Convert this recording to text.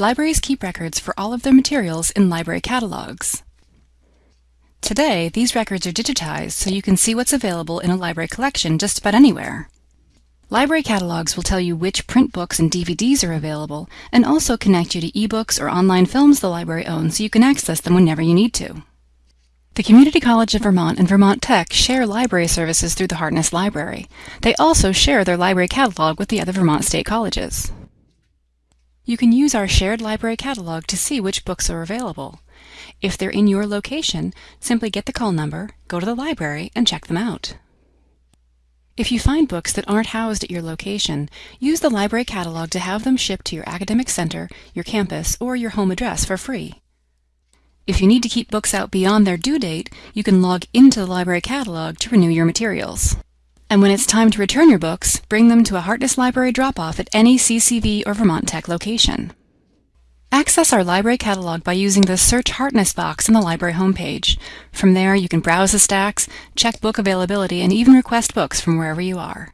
libraries keep records for all of their materials in library catalogs. Today, these records are digitized so you can see what's available in a library collection just about anywhere. Library catalogs will tell you which print books and DVDs are available and also connect you to ebooks or online films the library owns so you can access them whenever you need to. The Community College of Vermont and Vermont Tech share library services through the Hartness Library. They also share their library catalog with the other Vermont state colleges. You can use our shared library catalog to see which books are available. If they're in your location, simply get the call number, go to the library, and check them out. If you find books that aren't housed at your location, use the library catalog to have them shipped to your academic center, your campus, or your home address for free. If you need to keep books out beyond their due date, you can log into the library catalog to renew your materials. And when it's time to return your books, bring them to a Hartness Library drop-off at any CCV or Vermont Tech location. Access our library catalog by using the Search Hartness box on the library homepage. From there, you can browse the stacks, check book availability, and even request books from wherever you are.